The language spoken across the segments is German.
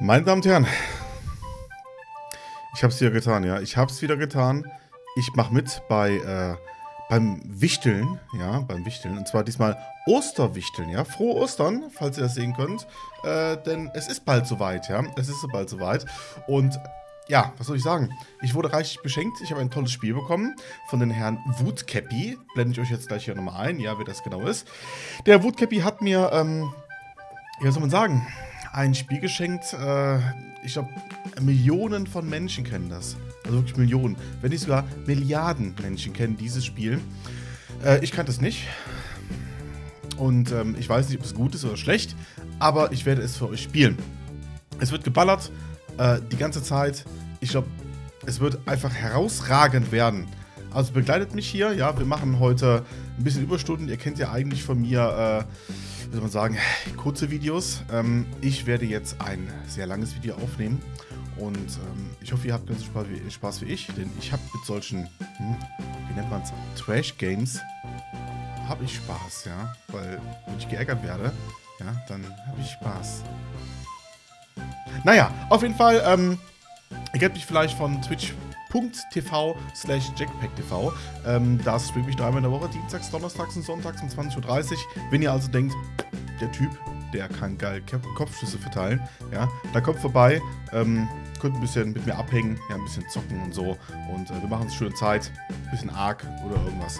Meine Damen und Herren, ich habe es wieder getan, ja. Ich habe es wieder getan. Ich mache mit bei äh, beim Wichteln, ja, beim Wichteln. Und zwar diesmal Osterwichteln, ja. Frohe Ostern, falls ihr das sehen könnt. Äh, denn es ist bald soweit, ja. Es ist bald soweit. Und ja, was soll ich sagen? Ich wurde reichlich beschenkt. Ich habe ein tolles Spiel bekommen von den Herrn Woodcappy. Blende ich euch jetzt gleich hier nochmal ein, ja, wer das genau ist. Der Woodcappy hat mir, ähm, ja, soll man sagen, ein Spiel geschenkt. Äh, ich glaube, Millionen von Menschen kennen das. Also wirklich Millionen. Wenn nicht sogar Milliarden Menschen kennen dieses Spiel. Äh, ich kannte es nicht. Und ähm, ich weiß nicht, ob es gut ist oder schlecht. Aber ich werde es für euch spielen. Es wird geballert äh, die ganze Zeit. Ich glaube, es wird einfach herausragend werden. Also begleitet mich hier, ja, wir machen heute ein bisschen Überstunden. Ihr kennt ja eigentlich von mir, äh, wie soll man sagen, kurze Videos. Ähm, ich werde jetzt ein sehr langes Video aufnehmen und ähm, ich hoffe, ihr habt genauso Spaß wie, Spaß wie ich, denn ich habe mit solchen, hm, wie nennt man es, Trash-Games, habe ich Spaß, ja, weil wenn ich geärgert werde, ja, dann habe ich Spaß. Naja, auf jeden Fall, ähm, ihr kennt mich vielleicht von twitch.tv slash jackpacktv. Ähm, da streame ich dreimal in der Woche, dienstags, donnerstags und sonntags um 20.30 Uhr. Wenn ihr also denkt, der Typ, der kann geil Kopfschüsse verteilen, ja, da kommt vorbei, ähm, könnt ein bisschen mit mir abhängen, ja, ein bisschen zocken und so. Und äh, wir machen uns schöne Zeit, ein bisschen arg oder irgendwas.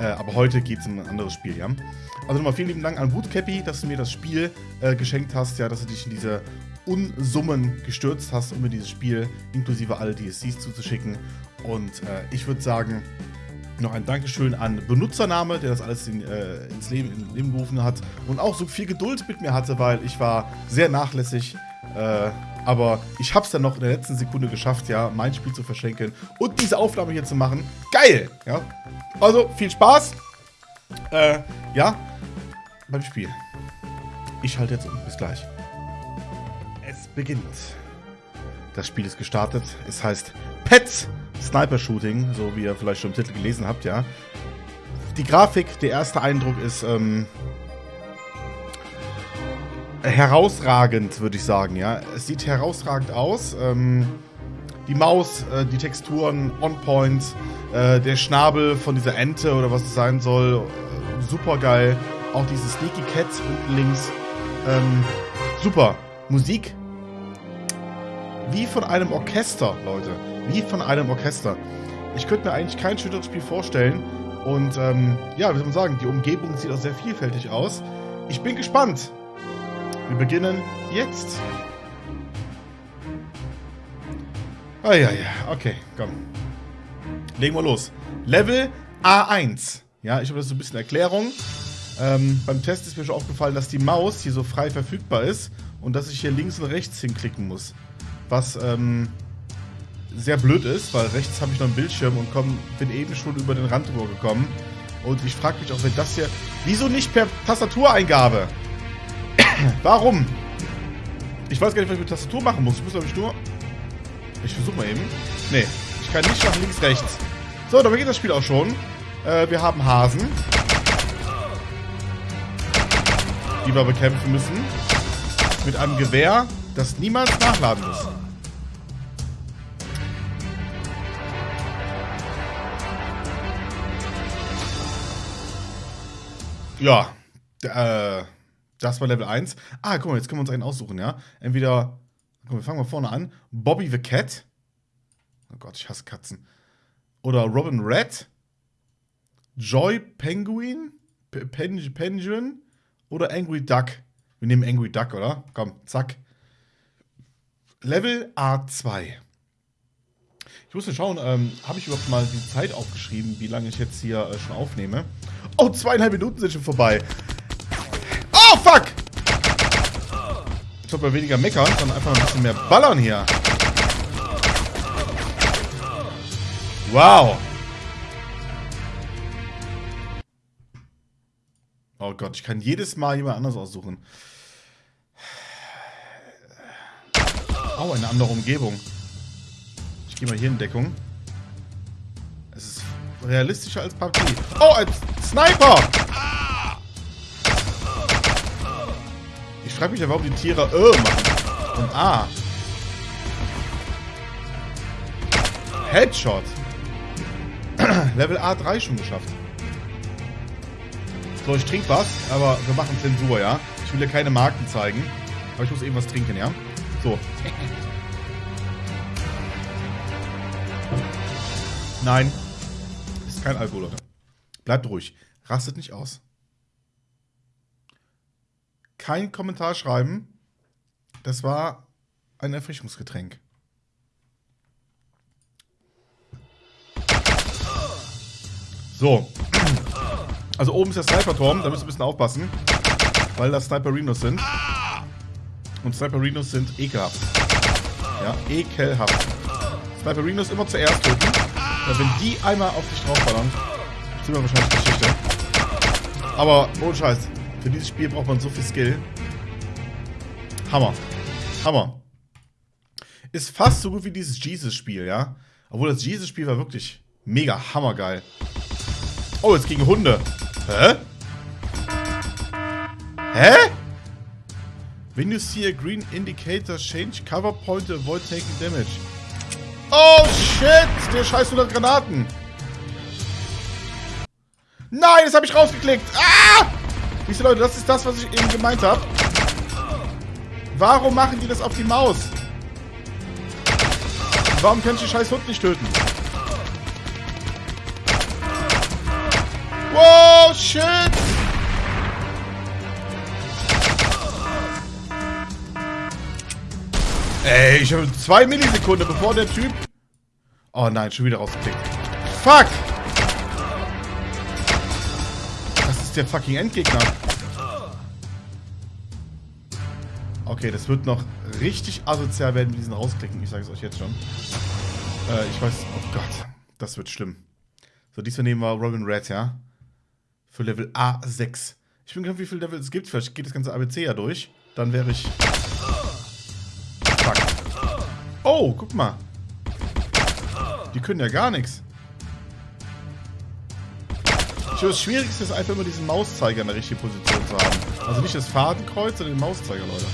Äh, aber heute geht es um ein anderes Spiel, ja. Also nochmal vielen lieben Dank an Bootcappy, dass du mir das Spiel äh, geschenkt hast, ja, dass du dich in diese Unsummen gestürzt hast, um mir dieses Spiel inklusive alle DSCs zuzuschicken. Und äh, ich würde sagen, noch ein Dankeschön an Benutzername, der das alles in, äh, ins, Leben, ins Leben gerufen hat und auch so viel Geduld mit mir hatte, weil ich war sehr nachlässig. Äh, aber ich habe es dann noch in der letzten Sekunde geschafft, ja, mein Spiel zu verschenken und diese Aufnahme hier zu machen. Geil! Ja. Also, viel Spaß. Äh, ja, beim Spiel. Ich halte jetzt um. Bis gleich beginnt. Das Spiel ist gestartet. Es heißt Pets Sniper Shooting, so wie ihr vielleicht schon im Titel gelesen habt, ja. Die Grafik, der erste Eindruck ist ähm, herausragend, würde ich sagen, ja. Es sieht herausragend aus. Ähm, die Maus, äh, die Texturen on point, äh, der Schnabel von dieser Ente oder was es sein soll, äh, super geil. Auch diese Sneaky Cats unten links, ähm, super. Musik wie von einem Orchester, Leute. Wie von einem Orchester. Ich könnte mir eigentlich kein schöneres Spiel vorstellen. Und ähm, ja, wie soll man sagen, die Umgebung sieht auch sehr vielfältig aus. Ich bin gespannt. Wir beginnen jetzt. Ah ja, ja, okay, komm. Legen wir los. Level A1. Ja, ich habe das so ein bisschen Erklärung. Ähm, beim Test ist mir schon aufgefallen, dass die Maus hier so frei verfügbar ist und dass ich hier links und rechts hinklicken muss was ähm, sehr blöd ist, weil rechts habe ich noch einen Bildschirm und komm, bin eben schon über den Rand drüber gekommen. Und ich frage mich auch, wenn das hier... Wieso nicht per Tastatureingabe? Warum? Ich weiß gar nicht, was ich mit Tastatur machen muss. Ich muss, glaube ich, nur... Ich versuche mal eben. Nee, ich kann nicht nach links, rechts. So, da beginnt das Spiel auch schon. Äh, wir haben Hasen. Die wir bekämpfen müssen. Mit einem Gewehr, das niemals nachladen muss. Ja, äh, das war Level 1. Ah, guck mal, jetzt können wir uns einen aussuchen, ja? Entweder, komm, wir fangen mal vorne an. Bobby the Cat. Oh Gott, ich hasse Katzen. Oder Robin Red. Joy Penguin. P Pen Penguin. Oder Angry Duck. Wir nehmen Angry Duck, oder? Komm, zack. Level A2. Ich musste schauen, ähm, habe ich überhaupt mal die Zeit aufgeschrieben, wie lange ich jetzt hier äh, schon aufnehme? Oh, zweieinhalb Minuten sind schon vorbei. Oh, fuck! Ich mal weniger meckern, sondern einfach ein bisschen mehr ballern hier. Wow. Oh Gott, ich kann jedes Mal jemand anders aussuchen. Oh, eine andere Umgebung. Gehe mal hier in Deckung. Es ist realistischer als PUBG. Oh, ein Sniper! Ich frage mich ja, warum die Tiere äh machen. Und A. Headshot. Level A3 schon geschafft. So, ich trinke was, aber wir machen Zensur, ja? Ich will ja keine Marken zeigen. Aber ich muss eben was trinken, ja? So. Nein. Ist kein Alkohol, Leute. Bleibt ruhig. Rastet nicht aus. Kein Kommentar schreiben. Das war ein Erfrischungsgetränk. So. Also oben ist der Sniper-Turm, da müsst ihr ein bisschen aufpassen. Weil das Sniperinos sind. Und Sniperinos sind ekelhaft. Ja, ekelhaft. Sniperinos immer zuerst töten. Weil wenn die einmal auf dich draufballern, sind wir wahrscheinlich Geschichte. Aber ohne Scheiß. Für dieses Spiel braucht man so viel Skill. Hammer. Hammer. Ist fast so gut wie dieses Jesus-Spiel, ja? Obwohl das Jesus-Spiel war wirklich mega hammergeil. Oh, jetzt gegen Hunde. Hä? Hä? When you see a green indicator, change cover point to avoid taking damage. Der scheiß 100 Granaten. Nein, das habe ich rausgeklickt. Ah! Diese Leute, das ist das, was ich eben gemeint habe. Warum machen die das auf die Maus? Warum kann ich den scheiß Hund nicht töten? Wow, shit! Ey, ich habe zwei Millisekunden, bevor der Typ... Oh nein, schon wieder rausgeklickt. Fuck! Das ist der fucking Endgegner. Okay, das wird noch richtig asozial werden, mit diesen rausklicken. Ich sage es euch jetzt schon. Äh, ich weiß... Oh Gott, das wird schlimm. So, diesmal nehmen wir Robin Red, ja? Für Level A6. Ich bin gespannt, wie viele Level es gibt. Vielleicht geht das ganze ABC ja durch. Dann wäre ich... Fuck. Oh, guck mal. Die können ja gar nichts. Das Schwierigste ist einfach immer diesen Mauszeiger in der richtigen Position zu haben. Also nicht das Fadenkreuz, sondern den Mauszeiger, Leute.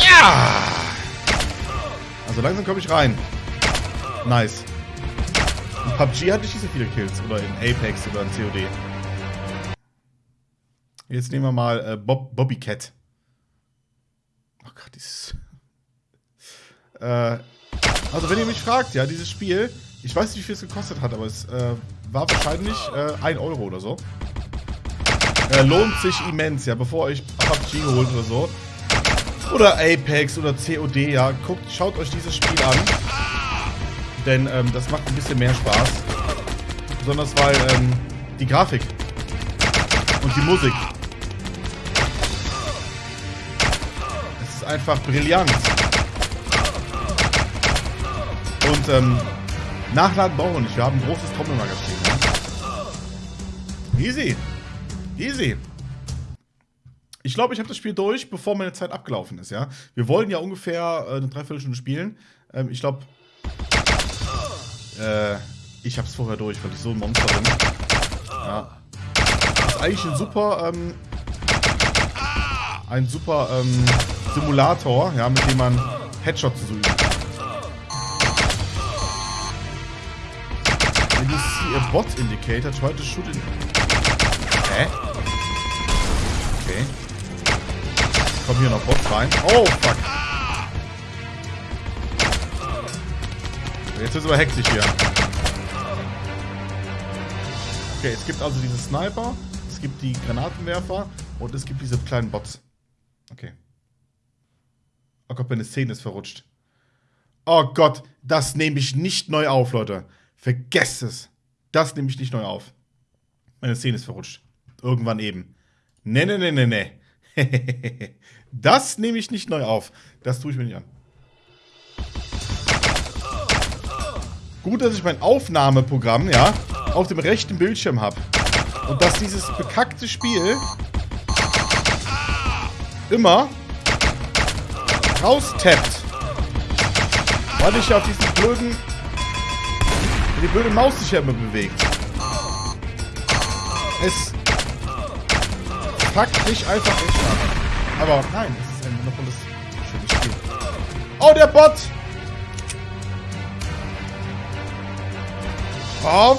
Ja! Also langsam komme ich rein. Nice. In PUBG hatte ich nicht so viele Kills. Oder in Apex oder in COD. Jetzt nehmen wir mal äh, Bob, Bobby Cat. Oh Gott, dieses... äh, also wenn ihr mich fragt, ja, dieses Spiel, ich weiß nicht, wie viel es gekostet hat, aber es äh, war wahrscheinlich äh, 1 Euro oder so. Äh, lohnt sich immens, ja, bevor euch PUBG holt oder so. Oder Apex oder COD, ja. Guckt, schaut euch dieses Spiel an. Denn ähm, das macht ein bisschen mehr Spaß. Besonders weil ähm, die Grafik und die Musik. Einfach brillant. Und ähm, Nachladen brauchen wir nicht. Wir haben ein großes Trommelmagazin. Ne? Easy. Easy. Ich glaube, ich habe das Spiel durch, bevor meine Zeit abgelaufen ist, ja. Wir wollen ja ungefähr äh, eine Dreiviertelstunde spielen. Ähm, ich glaube, äh, ich habe es vorher durch, weil ich so ein Monster bin. Ja. Das ist eigentlich ein super, ähm, ein super ähm, Simulator, ja, mit dem man Headshots zu üben. When you see a bot indicator, try to shoot in... Hä? Okay. Kommen hier noch Bots rein. Oh, fuck. Jetzt ist aber hektisch hier. Okay, es gibt also diese Sniper, es gibt die Granatenwerfer und es gibt diese kleinen Bots. Okay. Oh Gott, meine Szene ist verrutscht. Oh Gott, das nehme ich nicht neu auf, Leute. Vergesst es. Das nehme ich nicht neu auf. Meine Szene ist verrutscht. Irgendwann eben. Ne, ne, ne, ne, ne. das nehme ich nicht neu auf. Das tue ich mir nicht an. Gut, dass ich mein Aufnahmeprogramm, ja, auf dem rechten Bildschirm habe. Und dass dieses bekackte Spiel immer raustappt. Weil ich auf diesen blöden... Die blöde Maus sich ja immer bewegt. Es fuckt mich einfach echt ab. Aber nein, es ist ein wundervolles, schönes Spiel. Oh, der Bot! Oh.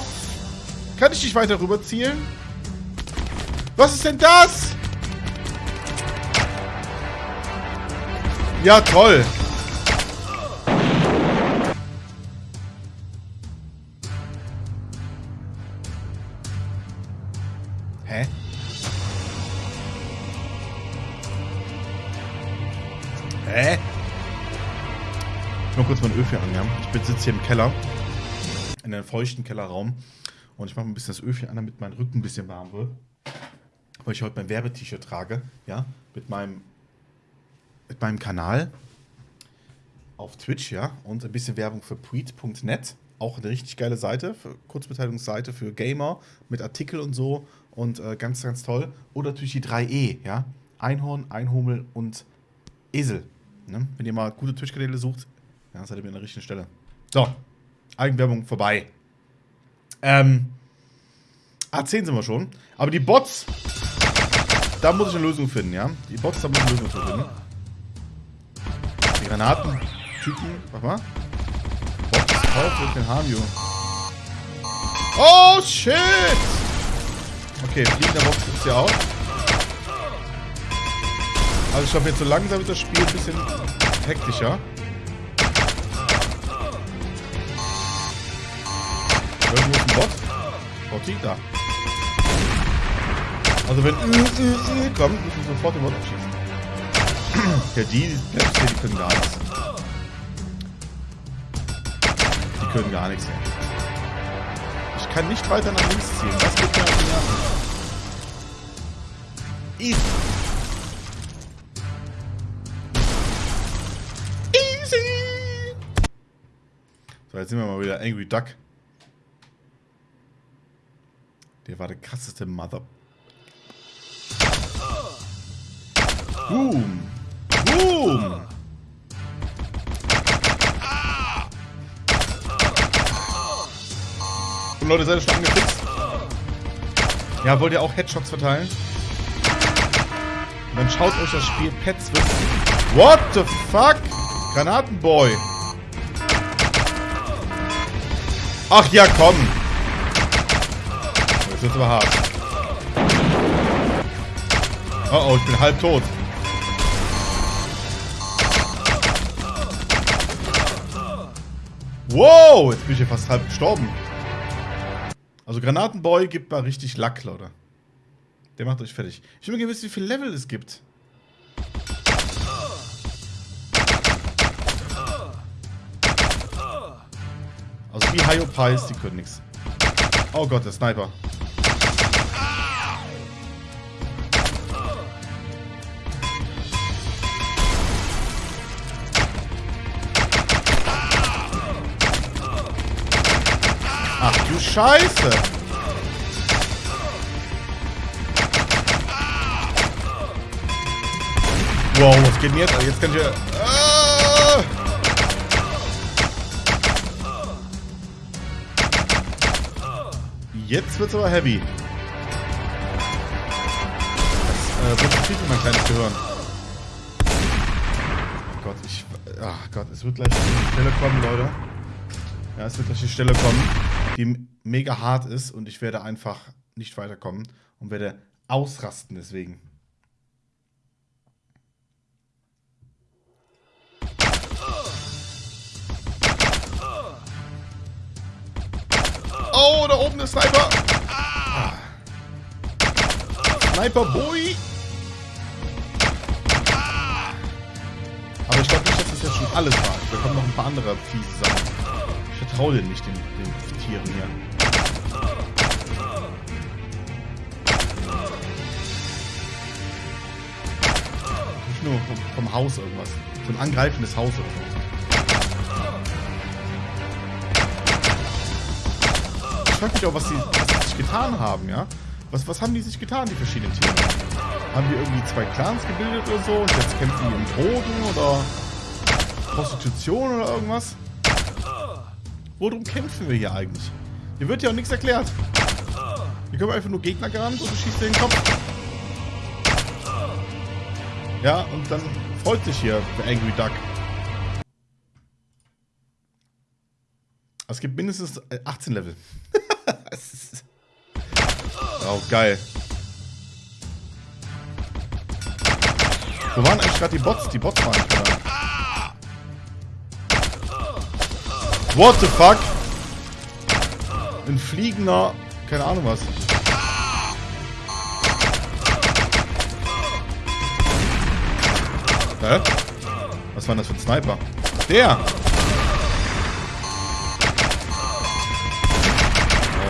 Kann ich dich weiter rüber zielen? Was ist denn das? Ja, toll. Hä? Hä? Ich mal kurz mein Öl hier an, Ich sitze hier im Keller. In einem feuchten Kellerraum. Und ich mache ein bisschen das Öl an, damit mein Rücken ein bisschen warm wird. Weil ich heute mein Werbet-T-Shirt trage. Ja, mit meinem, meinem Kanal. Auf Twitch, ja. Und ein bisschen Werbung für Preet.net. Auch eine richtig geile Seite, für Kurzbeteiligungsseite für Gamer mit Artikel und so und äh, ganz, ganz toll. Oder natürlich die 3E, ja. Einhorn, Einhummel und Esel. Ne? Wenn ihr mal gute Twitch-Kanäle sucht, ja, seid ihr an der richtigen Stelle. So, Eigenwerbung vorbei. Ähm, A10 sind wir schon. Aber die Bots, da muss ich eine Lösung finden, ja. Die Bots, da muss ich eine Lösung finden. Granaten-Typen, warte mal. Bots, auf den Hamio. Oh, shit! Okay, fliegender Box es ja auch. Also ich glaube, jetzt so langsam wird das Spiel ein bisschen hektischer. Irgendwo ist ein Bot. Botti, da. Also wenn Ü, Ü kommt, müssen wir sofort den Bot abschießen. ja, die, die, die können gar nichts. Die können gar nichts. Ey kann nicht weiter nach links ziehen. Das geht mir auf die Nerven. Easy. Easy. So, jetzt sind wir mal wieder Angry Duck. Der war der krasseste Mother... Boom. Boom. Leute, seid ihr schon angefixt? Ja, wollt ihr auch Headshots verteilen? Und dann schaut euch das Spiel Pets wirklich. What the fuck? Granatenboy. Ach ja, komm. Das wird aber hart. Oh oh, ich bin halb tot. Wow, jetzt bin ich hier fast halb gestorben. Also Granatenboy gibt mal richtig Lack, Leute. Der macht euch fertig. Ich will mal wissen, wie viele Level es gibt. Also wie Hyopies, die können nichts. Oh Gott, der Sniper. Scheiße. Wow, was geht denn jetzt? Jetzt kann ich ja... Ah! Jetzt wird's aber heavy. Das äh, wird viel mein kleines Gehirn. Oh Gott, ich... Ach Gott, es wird gleich die Stelle kommen, Leute. Ja, es wird gleich die Stelle kommen mega hart ist und ich werde einfach nicht weiterkommen und werde ausrasten deswegen. Oh, da oben ist Sniper. Ah. Sniper Boy. Aber ich glaube nicht, dass das jetzt schon alles war. Da kommen noch ein paar andere fiese Sachen. Ich vertraue dir nicht, den, den Tieren hier. Nicht nur vom, vom Haus irgendwas. So ein angreifendes Haus so. Ich frage mich auch, was sie sich getan haben, ja? Was, was haben die sich getan, die verschiedenen Tiere? Haben die irgendwie zwei Clans gebildet oder so und jetzt kämpfen die im Drogen oder Prostitution oder irgendwas? Worum kämpfen wir hier eigentlich? Hier wird ja auch nichts erklärt. Hier kommen einfach nur Gegner gerannt und du schießt den Kopf. Ja, und dann freut sich hier Angry Duck. Es gibt mindestens 18 Level. oh, geil. Wo waren eigentlich gerade die Bots? Die Bots waren da. What the fuck? Ein fliegender... Keine Ahnung was. Hä? Was war das für ein Sniper? Der!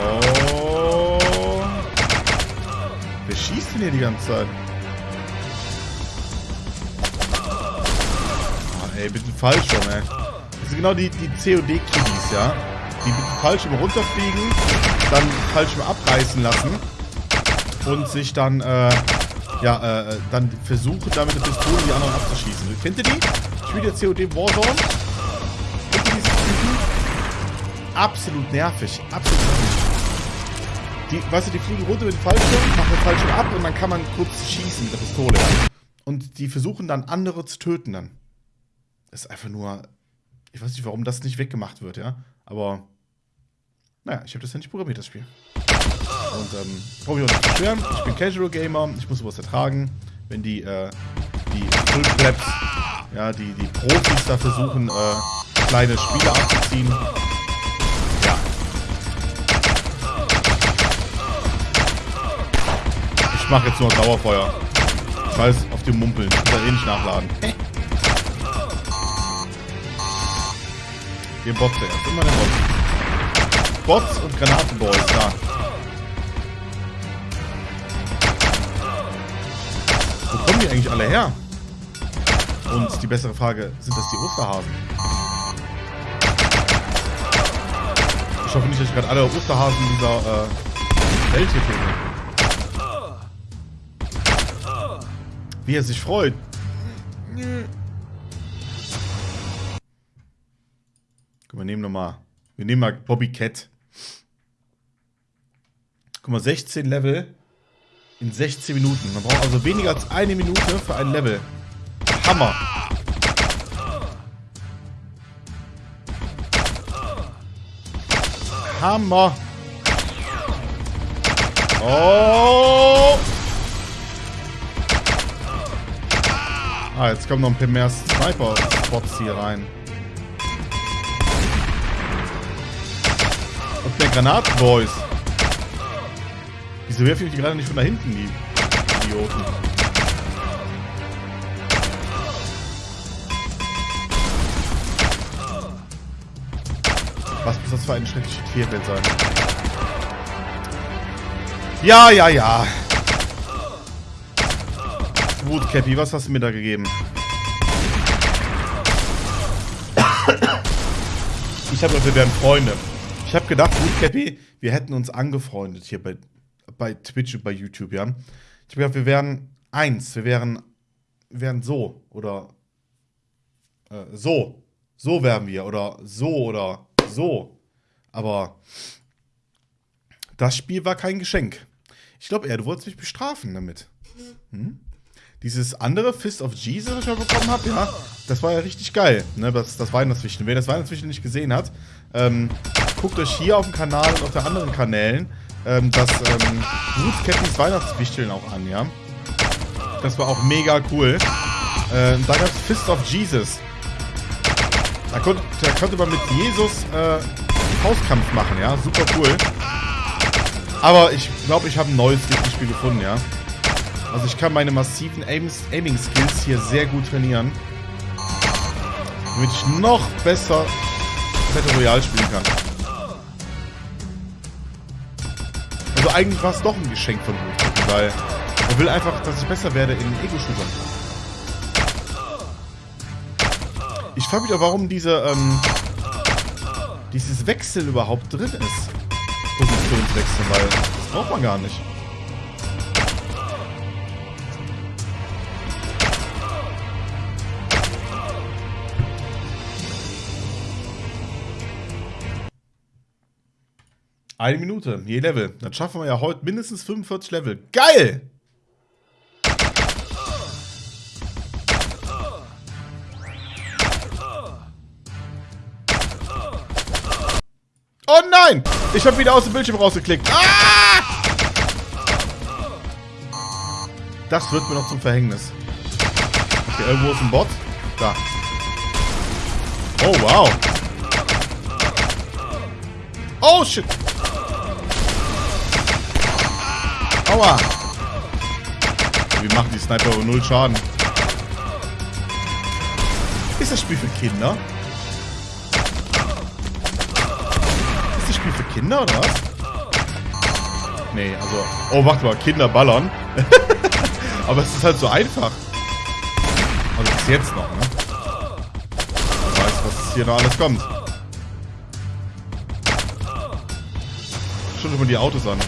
Oh. Wer schießt denn hier die ganze Zeit? Oh, ey, bitte falsch schon, ey. Das sind genau die, die COD-Kiddies, ja? Die mit dem Fallschirm runterfliegen, dann Fallschirm abreißen lassen und sich dann, äh, ja, äh, dann versuchen, damit der Pistole die anderen abzuschießen. Kennt ihr die? Spielt ihr COD Warzone? Kennt ihr diese Typen? Absolut nervig. Absolut nervig. Die, weißt du, die fliegen runter mit dem Fallschirm, machen den Fallschirm ab und dann kann man kurz schießen mit der Pistole. Und die versuchen dann andere zu töten dann. Das ist einfach nur. Ich weiß nicht, warum das nicht weggemacht wird, ja. Aber. Naja, ich habe das ja nicht programmiert, das Spiel. Und ähm, brauche ich nicht beschweren. Ich bin Casual Gamer, ich muss sowas ertragen. Wenn die, äh, die Fullclaps, ja, die, die Profis da versuchen, äh, kleine Spiele abzuziehen. Ja. Ich mache jetzt nur Dauerfeuer. Scheiß auf die Mumpeln. Ich muss da eh nicht nachladen. Wir Bots erst. Immer der Bots. Bots und Granatenboys, da. Wo kommen die eigentlich alle her? Und die bessere Frage, sind das die Osterhasen? Ich hoffe nicht, dass ich gerade alle Osterhasen dieser äh, Welt hier töte. Wie er sich freut. Guck mal, nehmen nochmal. Wir nehmen mal Bobby Cat. Guck mal, 16 Level in 16 Minuten. Man braucht also weniger als eine Minute für ein Level. Hammer. Hammer. Oh. Ah, jetzt kommen noch ein paar mehr Sniper-Spots hier rein. Und der Granatenboys. Wieso werfen die gerade nicht von da hinten, die Idioten? Was muss das für eine schreckliche Tierwelt sein? Ja, ja, ja. Gut, Cappy, was hast du mir da gegeben? Ich habe gedacht, wir wären Freunde. Ich habe gedacht, gut, Cappy, wir hätten uns angefreundet hier bei, bei Twitch und bei YouTube, ja. Ich habe gedacht, wir wären eins, wir wären, wir wären so oder äh, so. So wären wir oder so oder so. Aber das Spiel war kein Geschenk. Ich glaube eher, du wolltest mich bestrafen damit. Hm? Dieses andere Fist of Jesus, was ich mal bekommen habe, ja, das war ja richtig geil. Ne? Das, das Weihnachtswichteln. Wer das Weihnachtswichteln nicht gesehen hat, ähm, guckt euch hier auf dem Kanal und auf den anderen Kanälen ähm, das ähm, Bruce Cattys Weihnachtswichteln auch an, ja. Das war auch mega cool. Ähm, da gab es Fist of Jesus. Da konnte, da konnte man mit Jesus äh, Faustkampf machen, ja. Super cool. Aber ich glaube, ich habe ein neues Spiel gefunden, ja. Also ich kann meine massiven Aiming-Skills hier sehr gut trainieren. Damit ich noch besser Battle Royale spielen kann. Eigentlich war es doch ein Geschenk von Blut, weil er will einfach, dass ich besser werde in Ego-Shootern. Ich frage mich auch, warum diese, ähm, dieses Wechsel überhaupt drin ist. Positionswechsel, weil das braucht man gar nicht. Eine Minute, je Level. Dann schaffen wir ja heute mindestens 45 Level. Geil! Oh nein! Ich habe wieder aus dem Bildschirm rausgeklickt. Ah! Das wird mir noch zum Verhängnis. Okay, irgendwo ist ein Bot. Da. Oh, wow. Oh, shit. Aua. Wie machen die Sniper wohl null Schaden? Ist das Spiel für Kinder? Ist das Spiel für Kinder oder was? Nee, also... Oh, warte mal, Kinder ballern. Aber es ist halt so einfach. Also bis jetzt noch, ne? Wer weiß, was hier noch alles kommt. Schon immer die Autos an.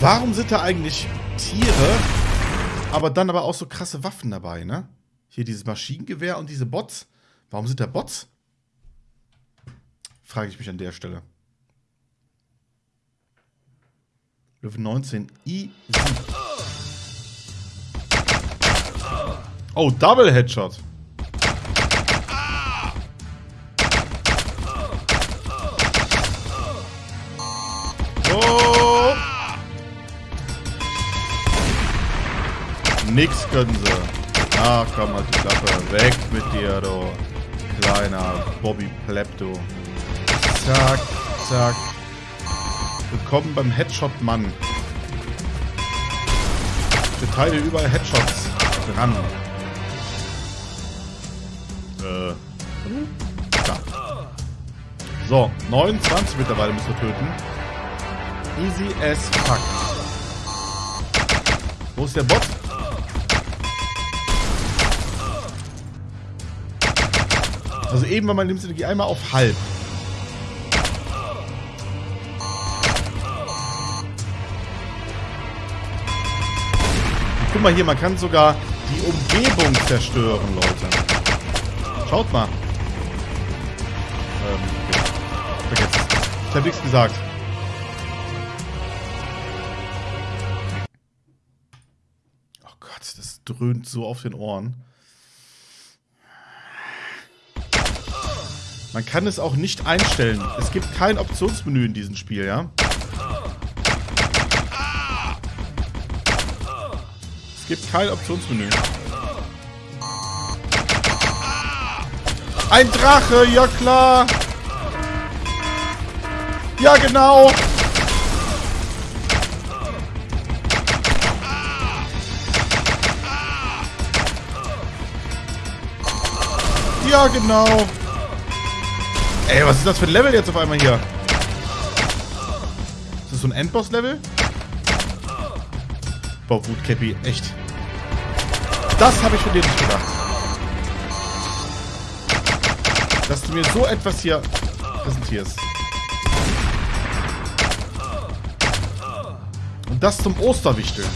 Warum sind da eigentlich Tiere, aber dann aber auch so krasse Waffen dabei, ne? Hier dieses Maschinengewehr und diese Bots. Warum sind da Bots? Frage ich mich an der Stelle. Level 19 easy. Oh, Double Headshot. Oh. Nix können sie. Ah, komm halt die Klappe. Weg mit dir, du kleiner Bobby Plepto. Zack, zack. Willkommen beim Headshot-Mann. Ich verteile überall Headshots dran. Äh. Da. So, 29 mittlerweile müssen wir töten. Easy as fuck. Wo ist der Bot? Also eben war meine Lebensenergie einmal auf halb. Guck mal hier, man kann sogar die Umgebung zerstören, Leute. Schaut mal. Ähm, okay. Vergesst es. Ich habe nichts gesagt. Oh Gott, das dröhnt so auf den Ohren. Man kann es auch nicht einstellen. Es gibt kein Optionsmenü in diesem Spiel, ja? Es gibt kein Optionsmenü. Ein Drache, ja klar. Ja, genau. Ja, genau. Ey, was ist das für ein Level jetzt auf einmal hier? Ist das so ein Endboss-Level? Boah, gut, Cappy, echt. Das habe ich von dir nicht gedacht. Dass du mir so etwas hier präsentierst. Und das zum Osterwichteln.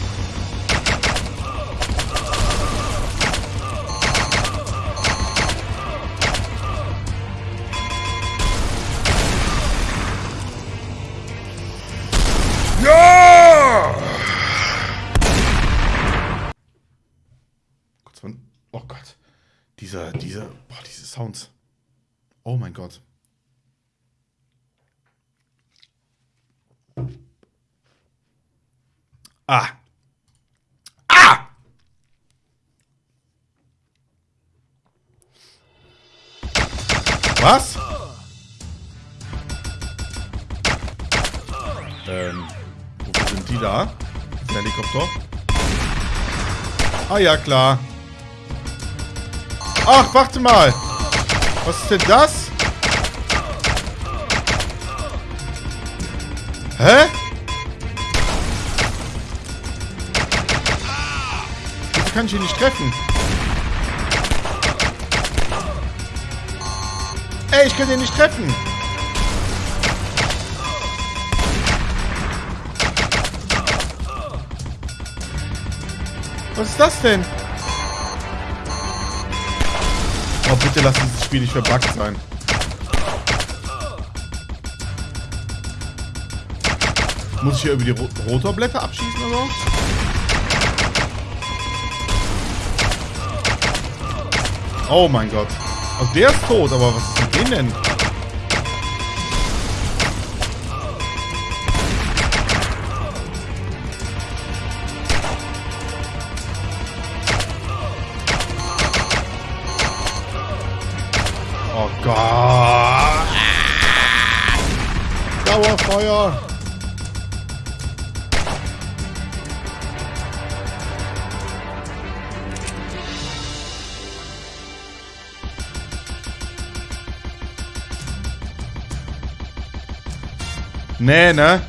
Ah. Ah! Was? Ähm, wofür sind die da? Ein Helikopter? Ah ja, klar. Ach, warte mal. Was ist denn das? Hä? Kann ich ihn nicht treffen? Ey, ich kann ihn nicht treffen. Was ist das denn? Oh, bitte lass dieses Spiel nicht verbuggt sein. Muss ich hier irgendwie die Ro Rotorblätter abschießen oder so? Oh mein Gott. Also der ist tot, aber was ist mit dem denn? Nee, ne?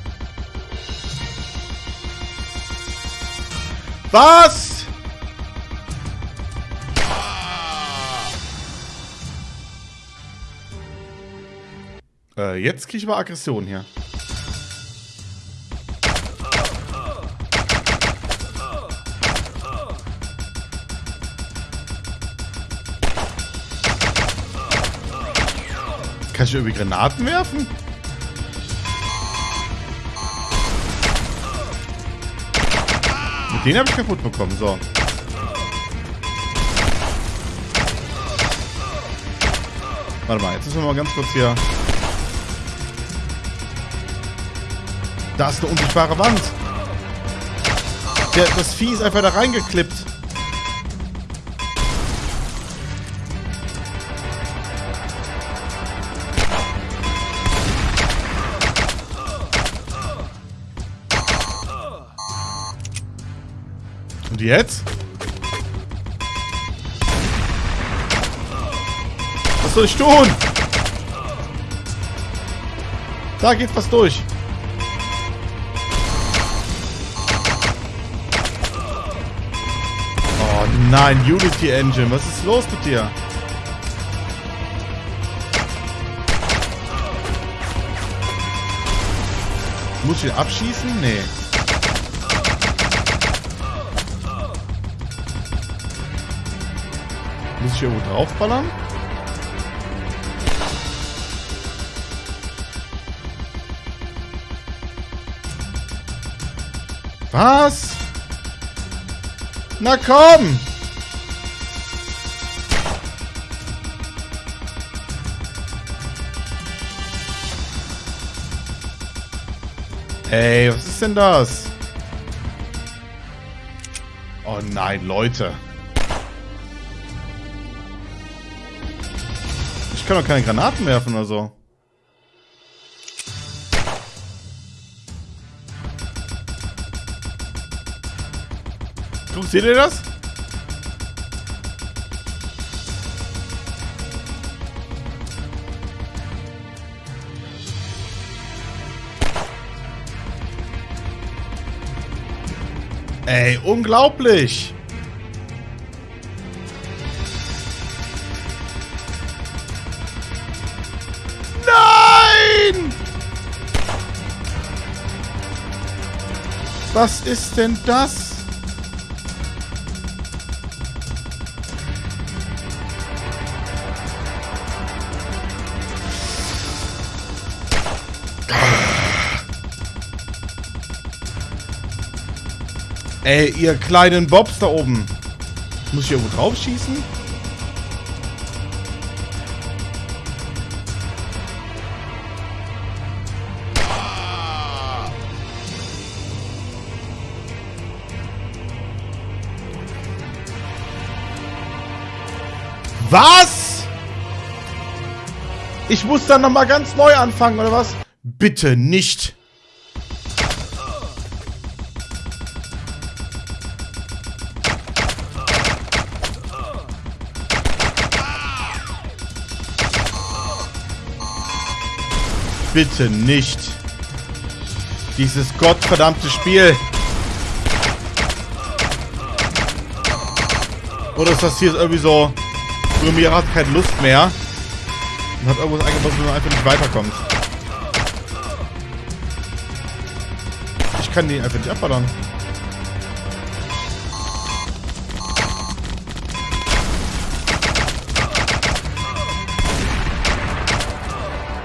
Was? Äh, jetzt kriege ich mal Aggression hier. Kann ich irgendwie Granaten werfen? Den habe ich kaputt bekommen. So. Warte mal, jetzt müssen wir mal ganz kurz hier... Da ist eine unsichtbare Wand. Der, das Vieh ist einfach da reingeklippt. Und jetzt? Was soll ich tun? Da geht was durch. Oh nein, Unity Engine. Was ist los mit dir? Muss ich ihn abschießen? Nee. Muss ich irgendwo draufballern? Was? Na komm! Ey, was ist denn das? Oh nein, Leute. Kann doch keine Granaten werfen oder so. Guck, seht ihr das? Ey, unglaublich! Was ist denn das? Ey, ihr kleinen Bobs da oben. Muss ich irgendwo drauf schießen? Was? Ich muss dann nochmal ganz neu anfangen, oder was? Bitte nicht. Bitte nicht. Dieses gottverdammte Spiel. Oder ist das hier irgendwie so... Lumira hat keine Lust mehr. Und hat irgendwas eingebaut, wo man einfach nicht weiterkommt. Ich kann den einfach nicht abballern.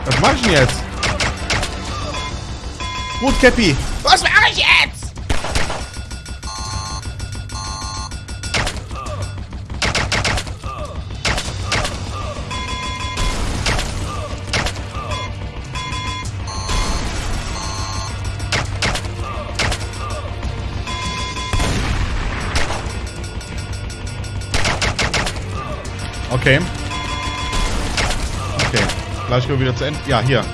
Was mach ich denn jetzt? Gut, Käppi. Was mach ich jetzt? Okay. Okay. Gleich gehen wir wieder zu Ende. Ja, hier.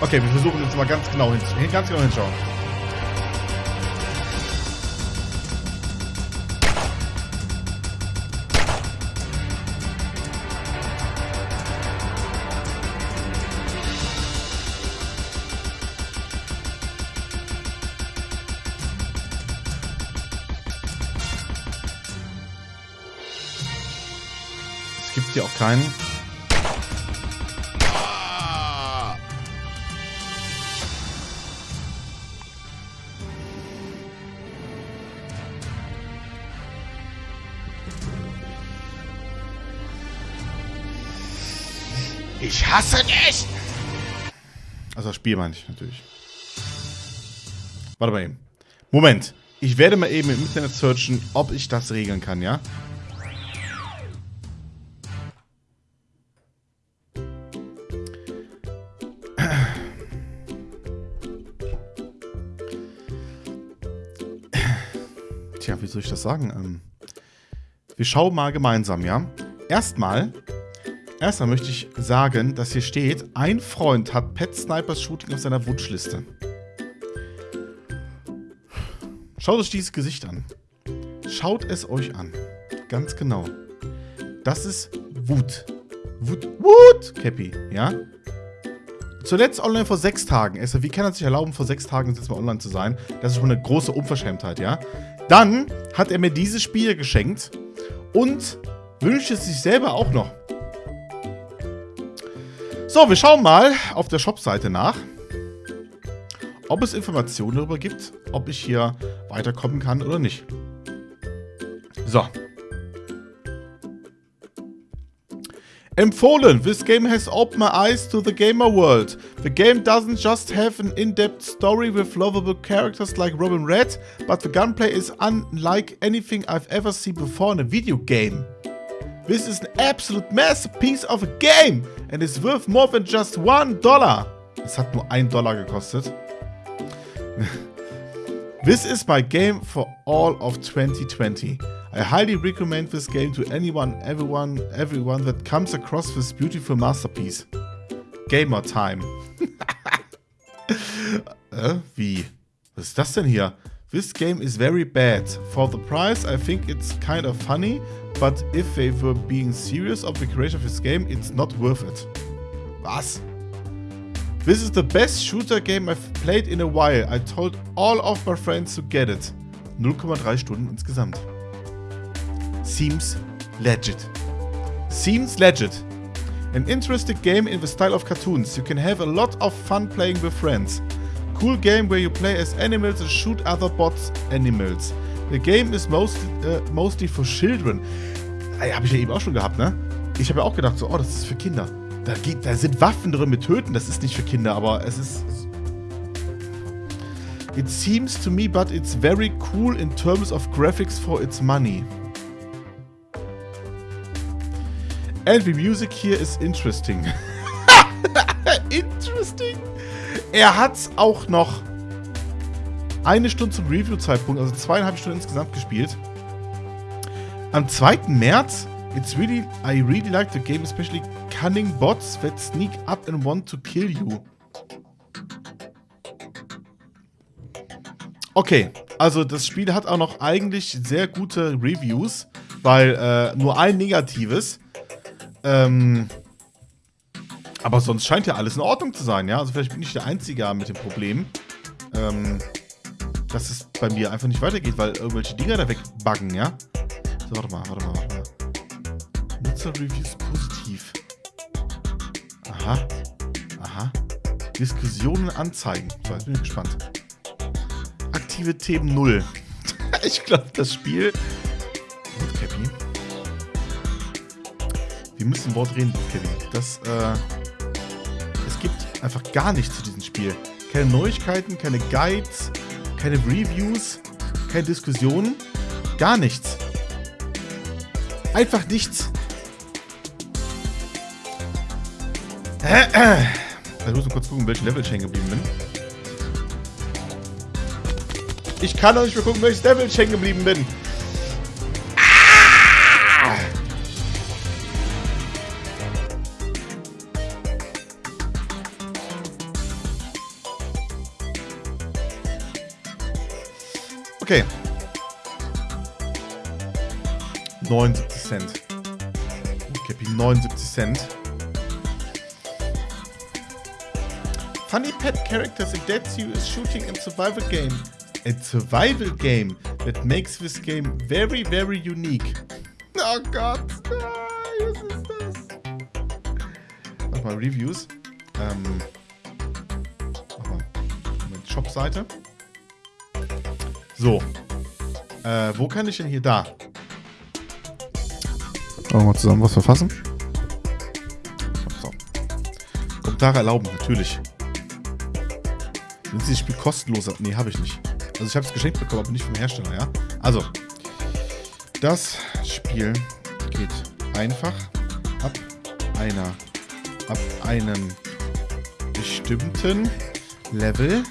Okay, wir versuchen jetzt mal ganz genau hin, ganz genau hinschauen. Keinen. Ich hasse dich! Also das Spiel meine ich natürlich. Warte mal eben. Moment. Ich werde mal eben im Internet searchen, ob ich das regeln kann, ja? Das sagen? Ähm, wir schauen mal gemeinsam, ja? Erstmal Erstmal möchte ich sagen, dass hier steht, ein Freund hat Pet Snipers Shooting auf seiner Wunschliste. Schaut euch dieses Gesicht an. Schaut es euch an. Ganz genau. Das ist Wut. Wut, Wut, Cappy, ja? Zuletzt online vor sechs Tagen. Wie kann er sich erlauben, vor sechs Tagen jetzt mal online zu sein? Das ist schon eine große Unverschämtheit, ja? Dann hat er mir dieses Spiel geschenkt und wünscht es sich selber auch noch. So, wir schauen mal auf der Shop-Seite nach, ob es Informationen darüber gibt, ob ich hier weiterkommen kann oder nicht. So. Empfohlen. This game has opened my eyes to the gamer world. The game doesn't just have an in-depth story with lovable characters like Robin Red, but the gunplay is unlike anything I've ever seen before in a video game. This is an absolute masterpiece of a game and is worth more than just one dollar. Es hat nur ein Dollar gekostet. this is my game for all of 2020. I highly recommend this game to anyone, everyone, everyone that comes across this beautiful masterpiece. Gamer Time. Äh, wie? Was ist das denn hier? This game is very bad. For the price, I think it's kind of funny, but if they were being serious of the creation of this game, it's not worth it. Was? This is the best shooter game I've played in a while. I told all of my friends to get it. 0,3 Stunden insgesamt. Seems legit. Seems legit. An interesting game in the style of cartoons. You can have a lot of fun playing with friends. Cool game where you play as animals and shoot other bots animals. The game is mostly, uh, mostly for children. Ey, hab ich ja eben auch schon gehabt, ne? Ich habe ja auch gedacht, so, oh, das ist für Kinder. Da, geht, da sind Waffen drin mit Töten, das ist nicht für Kinder, aber es ist... It seems to me, but it's very cool in terms of graphics for its money. And the music here is interesting. interesting. Er hat auch noch eine Stunde zum Review-Zeitpunkt, also zweieinhalb Stunden insgesamt gespielt. Am 2. März, it's really, I really like the game, especially cunning bots that sneak up and want to kill you. Okay, also das Spiel hat auch noch eigentlich sehr gute Reviews, weil äh, nur ein negatives. Ähm, aber sonst scheint ja alles in Ordnung zu sein, ja? Also vielleicht bin ich der Einzige mit dem Problem, ähm, dass es bei mir einfach nicht weitergeht, weil irgendwelche Dinger da wegbuggen, ja? So, warte mal, warte mal, warte mal. Nutzer-Reviews positiv. Aha. Aha. Diskussionen anzeigen. So, jetzt bin ich gespannt. Aktive Themen 0. ich glaube, das Spiel... Wir müssen ein Wort reden, Cappy. Das, äh... Es gibt einfach gar nichts zu diesem Spiel. Keine Neuigkeiten, keine Guides, keine Reviews, keine Diskussionen, gar nichts. Einfach nichts. Ich muss mal kurz gucken, welchen Level ich hängen geblieben bin. Ich kann doch nicht mehr gucken, welches Level ich hängen geblieben bin. 79 Cent. Okay, 79 Cent. Funny pet characters Dead Zoo is shooting in survival game. A survival game that makes this game very, very unique. Oh Gott, was ist das? Nochmal Reviews. Ähm, nochmal Shop-Seite. So. Äh, wo kann ich denn hier da? Wollen wir zusammen was verfassen? Kommentare erlauben, natürlich. Sind Sie das Spiel kostenlos? Nee, habe ich nicht. Also ich habe es geschenkt bekommen, aber nicht vom Hersteller, ja? Also, das Spiel geht einfach ab einer, ab einem bestimmten Level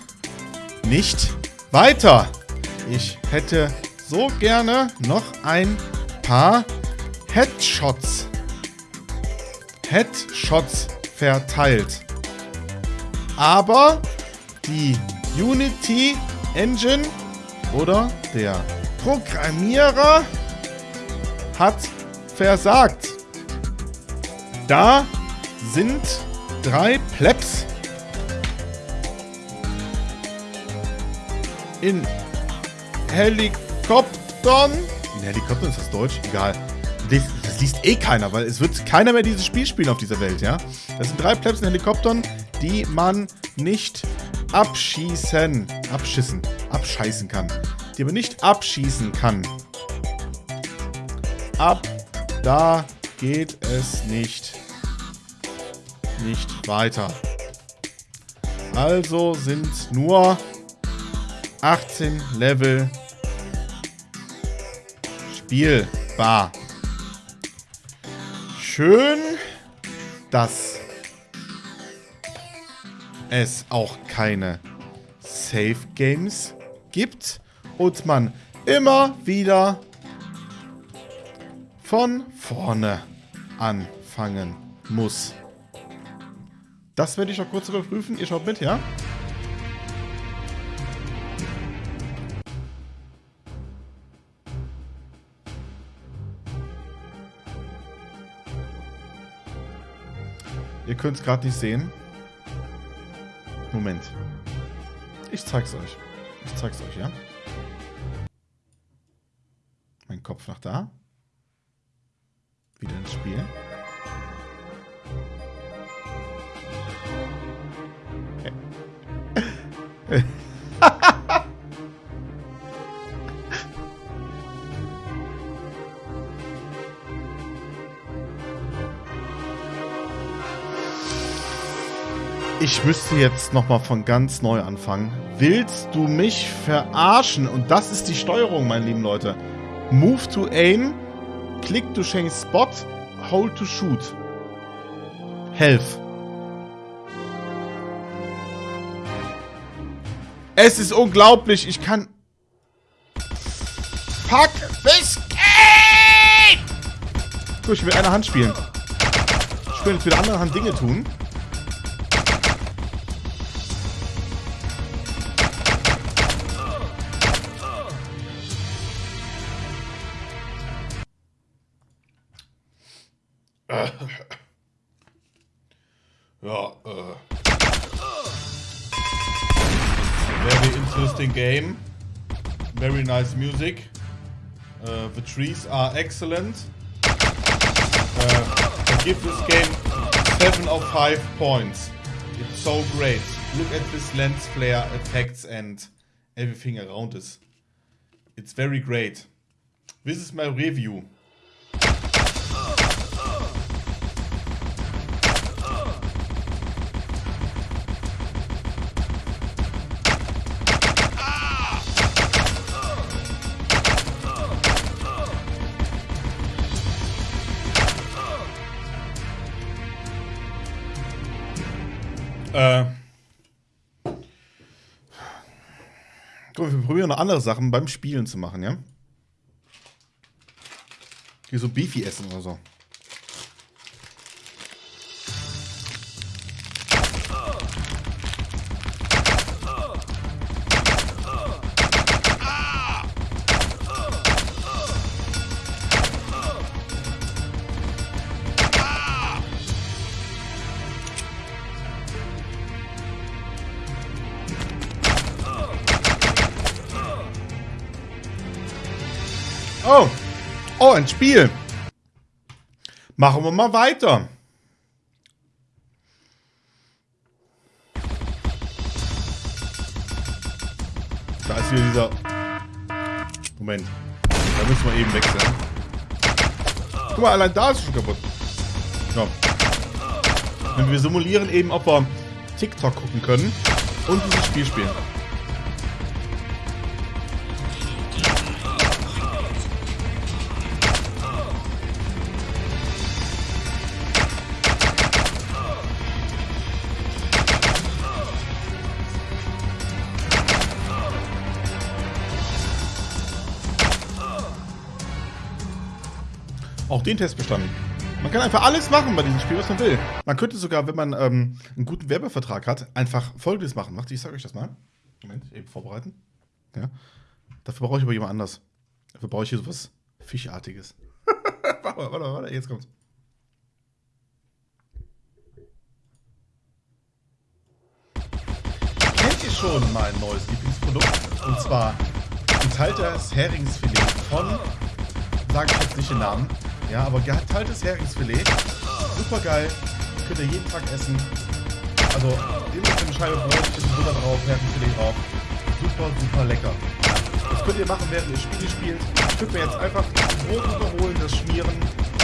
nicht weiter. Ich hätte so gerne noch ein paar Headshots. Headshots verteilt. Aber die Unity Engine oder der Programmierer hat versagt. Da sind drei Plebs in Helikoptern. In Helikoptern ist das Deutsch? Egal. Das, liest eh keiner, weil es wird keiner mehr dieses Spiel spielen auf dieser Welt, ja? Das sind drei Plebs in Helikoptern, die man nicht abschießen, abschießen, abscheißen kann. Die man nicht abschießen kann. Ab da geht es nicht. Nicht weiter. Also sind nur 18 Level spielbar. Schön, dass es auch keine Safe Games gibt und man immer wieder von vorne anfangen muss. Das werde ich noch kurz überprüfen. Ihr schaut mit, ja? Könnt es gerade nicht sehen. Moment. Ich zeig's euch. Ich zeig's euch, ja? Mein Kopf nach da. Wieder ins Spiel. Ich müsste jetzt nochmal von ganz neu anfangen. Willst du mich verarschen? Und das ist die Steuerung, meine lieben Leute. Move to aim, click to change spot, hold to shoot. Health. Es ist unglaublich, ich kann... Fuck, Biscuit! Gut, ich will eine Hand spielen. Ich will jetzt mit der anderen Hand Dinge tun. Very interesting game. Very nice music. Uh, the trees are excellent. Uh, I give this game 7 of 5 points. It's so great. Look at this lens flare effects and everything around it. It's very great. This is my review. Andere Sachen beim Spielen zu machen, ja? Hier so Beefy essen oder so. Ein Spiel. Machen wir mal weiter. Da ist wieder dieser... Moment. Da müssen wir eben wechseln. Guck mal, allein da ist schon kaputt. So. Und wir simulieren eben, ob wir TikTok gucken können und dieses Spiel spielen. Den Test bestanden. Man kann einfach alles machen bei diesem Spiel, was man will. Man könnte sogar, wenn man ähm, einen guten Werbevertrag hat, einfach Folgendes machen. Macht, ich sage euch das mal. Moment, eben vorbereiten. Ja. Dafür brauche ich aber jemand anders. Dafür brauche ich hier sowas Fischartiges. warte, warte, warte, jetzt kommt's. Kennt ihr schon mein neues Lieblingsprodukt? Und zwar geteiltes Heringsfilet von, sage ich jetzt nicht den Namen, ja, aber geteiltes Heringsfilet. Super geil. Könnt ihr jeden Tag essen. Also, immer eine Scheibe Brot, bisschen Butter drauf, Heringsfilet drauf. Super, super lecker. Das könnt ihr machen, während ihr Spiele spielt. Ich würde mir jetzt einfach Brot überholen, das schmieren,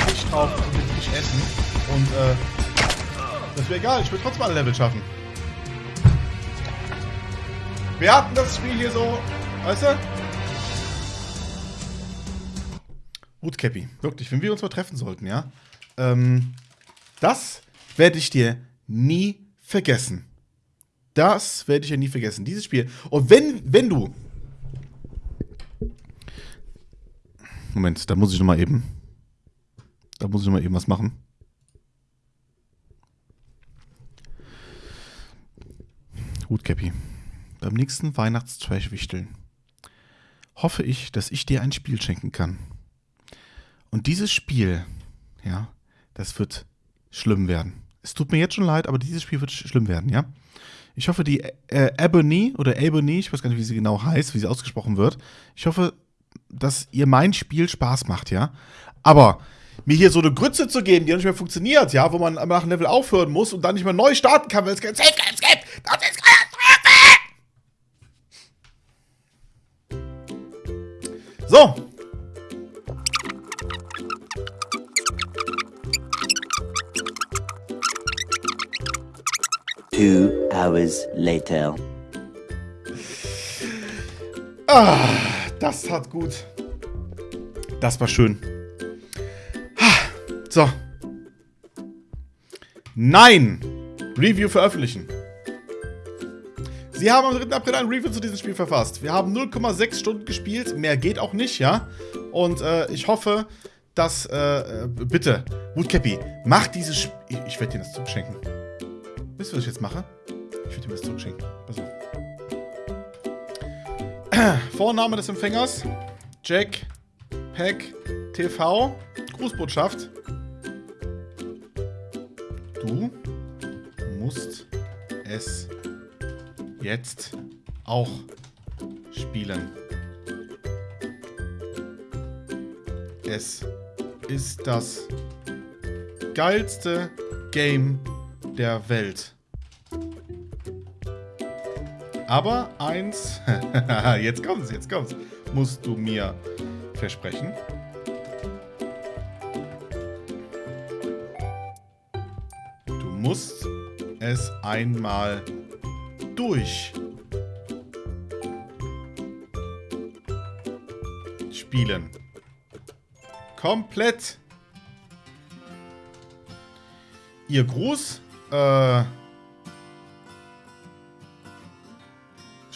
Fisch drauf und den Fisch essen. Und, äh, das wäre egal. Ich würde trotzdem alle Level schaffen. Wir hatten das Spiel hier so, weißt du? Gut, Cappy. Wirklich, wenn wir uns mal treffen sollten, ja? Ähm, das werde ich dir nie vergessen. Das werde ich ja nie vergessen. Dieses Spiel. Und wenn, wenn du. Moment, da muss ich noch mal eben. Da muss ich noch mal eben was machen. Gut, Cappy. Beim nächsten Weihnachtstrash-Wichteln hoffe ich, dass ich dir ein Spiel schenken kann. Und dieses Spiel, ja, das wird schlimm werden. Es tut mir jetzt schon leid, aber dieses Spiel wird sch schlimm werden, ja. Ich hoffe, die äh, Ebony oder Ebony, ich weiß gar nicht, wie sie genau heißt, wie sie ausgesprochen wird. Ich hoffe, dass ihr mein Spiel Spaß macht, ja. Aber mir hier so eine Grütze zu geben, die nicht mehr funktioniert, ja, wo man nach einem Level aufhören muss und dann nicht mehr neu starten kann, weil es kein Safe Games gibt, das ist Katastrophe! So, Two hours later. Ah, das hat gut. Das war schön. Ah, So. Nein! Review veröffentlichen. Sie haben am 3. April ein Review zu diesem Spiel verfasst. Wir haben 0,6 Stunden gespielt. Mehr geht auch nicht, ja? Und äh, ich hoffe, dass. Äh, äh bitte, Woodcappy, mach dieses Spiel. Ich, ich werde dir das zuschenken. Wisst ihr, was ich jetzt mache? Ich würde ihm das zurückschenken. Pass auf. Vorname des Empfängers: Jack Pack TV. Grußbotschaft. Du musst es jetzt auch spielen. Es ist das geilste Game der Welt. Aber eins, jetzt kommt's, jetzt kommt's, musst du mir versprechen. Du musst es einmal durch spielen. Komplett. Ihr Gruß äh,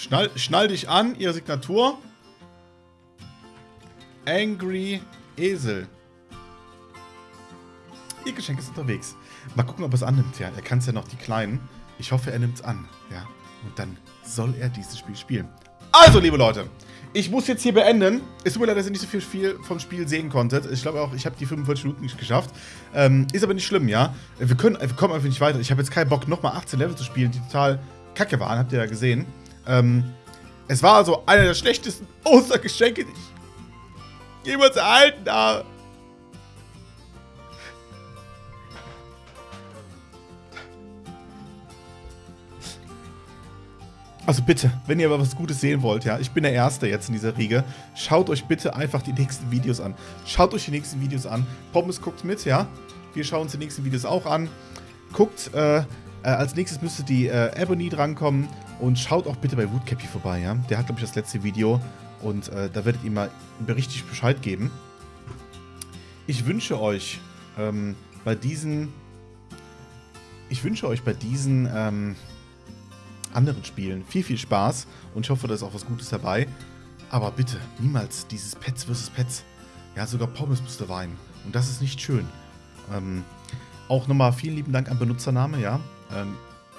Schnall, schnall dich an, ihre Signatur. Angry Esel. Ihr Geschenk ist unterwegs. Mal gucken, ob er es annimmt, ja. Er kann es ja noch, die Kleinen. Ich hoffe, er nimmt es an, ja. Und dann soll er dieses Spiel spielen. Also, liebe Leute, ich muss jetzt hier beenden. Es tut mir leid, dass ihr nicht so viel, viel vom Spiel sehen konntet. Ich glaube auch, ich habe die 45 Minuten nicht geschafft. Ähm, ist aber nicht schlimm, ja. Wir, können, wir kommen einfach nicht weiter. Ich habe jetzt keinen Bock, nochmal 18 Level zu spielen, die total kacke waren. Habt ihr ja gesehen. Ähm, es war also einer der schlechtesten Ostergeschenke, die ich jemals erhalten habe. Also bitte, wenn ihr aber was Gutes sehen wollt, ja, ich bin der Erste jetzt in dieser Riege, schaut euch bitte einfach die nächsten Videos an. Schaut euch die nächsten Videos an. Pommes guckt mit, ja. Wir schauen uns die nächsten Videos auch an. Guckt, äh, äh, als nächstes müsste die äh, Ebony drankommen und schaut auch bitte bei Woodcappy vorbei, ja. Der hat, glaube ich, das letzte Video und äh, da werdet ihr mal richtig Bescheid geben. Ich wünsche euch ähm, bei diesen... Ich wünsche euch bei diesen... Ähm, anderen Spielen viel, viel Spaß und ich hoffe, da ist auch was Gutes dabei. Aber bitte, niemals dieses Pets vs. Pets. Ja, sogar Pommes müsste weinen. Und das ist nicht schön. Ähm, auch nochmal vielen lieben Dank an Benutzername, ja. Ähm,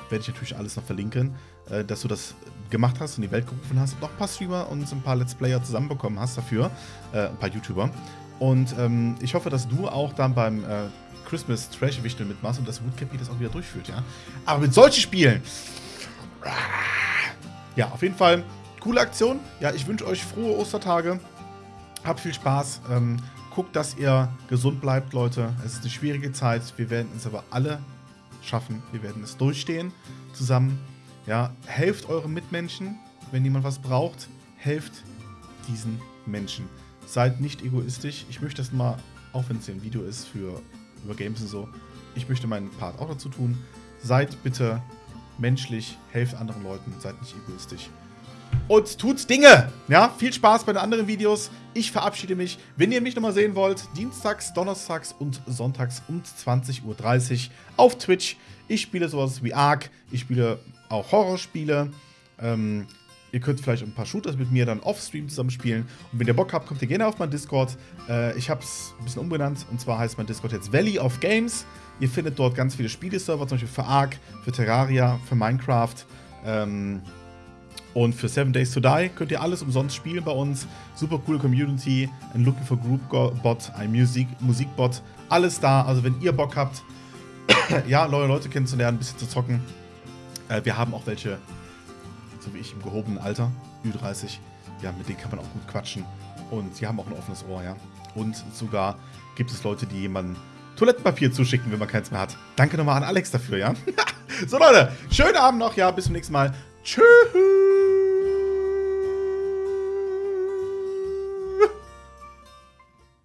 werde ich natürlich alles noch verlinken, äh, dass du das gemacht hast und die Welt gerufen hast und auch ein paar Streamer und ein paar Let's Player zusammenbekommen hast dafür. Äh, ein paar YouTuber. Und ähm, ich hoffe, dass du auch dann beim äh, Christmas Trash Wichtel mitmachst und das Woodcappy das auch wieder durchführt, ja. Aber mit solchen Spielen ja, auf jeden Fall coole Aktion. Ja, ich wünsche euch frohe Ostertage. Habt viel Spaß. Ähm, guckt, dass ihr gesund bleibt, Leute. Es ist eine schwierige Zeit. Wir werden es aber alle schaffen. Wir werden es durchstehen zusammen. Ja, helft euren Mitmenschen, wenn jemand was braucht. Helft diesen Menschen. Seid nicht egoistisch. Ich möchte das mal, auch wenn es hier ein Video ist für über Games und so, ich möchte meinen Part auch dazu tun. Seid bitte menschlich, helft anderen Leuten, seid nicht egoistisch. Und tut Dinge! Ja, viel Spaß bei den anderen Videos. Ich verabschiede mich. Wenn ihr mich nochmal sehen wollt, dienstags, donnerstags und sonntags um 20.30 Uhr auf Twitch. Ich spiele sowas wie Ark, ich spiele auch Horrorspiele. Ähm, ihr könnt vielleicht ein paar Shooters mit mir dann off-stream zusammen spielen. Und wenn ihr Bock habt, kommt ihr gerne auf meinen Discord. Äh, ich habe es ein bisschen umbenannt und zwar heißt mein Discord jetzt Valley of Games. Ihr findet dort ganz viele Spieleserver, zum Beispiel für Ark, für Terraria, für Minecraft ähm, und für Seven Days to Die. Könnt ihr alles umsonst spielen bei uns. Super coole Community, ein Looking for Group Bot, ein Musik Musikbot. Alles da. Also wenn ihr Bock habt, ja, neue Leute kennenzulernen, ein bisschen zu zocken. Äh, wir haben auch welche, so wie ich, im gehobenen Alter, Ü30. Ja, mit denen kann man auch gut quatschen. Und sie haben auch ein offenes Ohr, ja. Und sogar gibt es Leute, die jemanden Toilettenpapier zuschicken, wenn man keins mehr hat. Danke nochmal an Alex dafür, ja? so, Leute, schönen Abend noch, ja, bis zum nächsten Mal. Tschüss.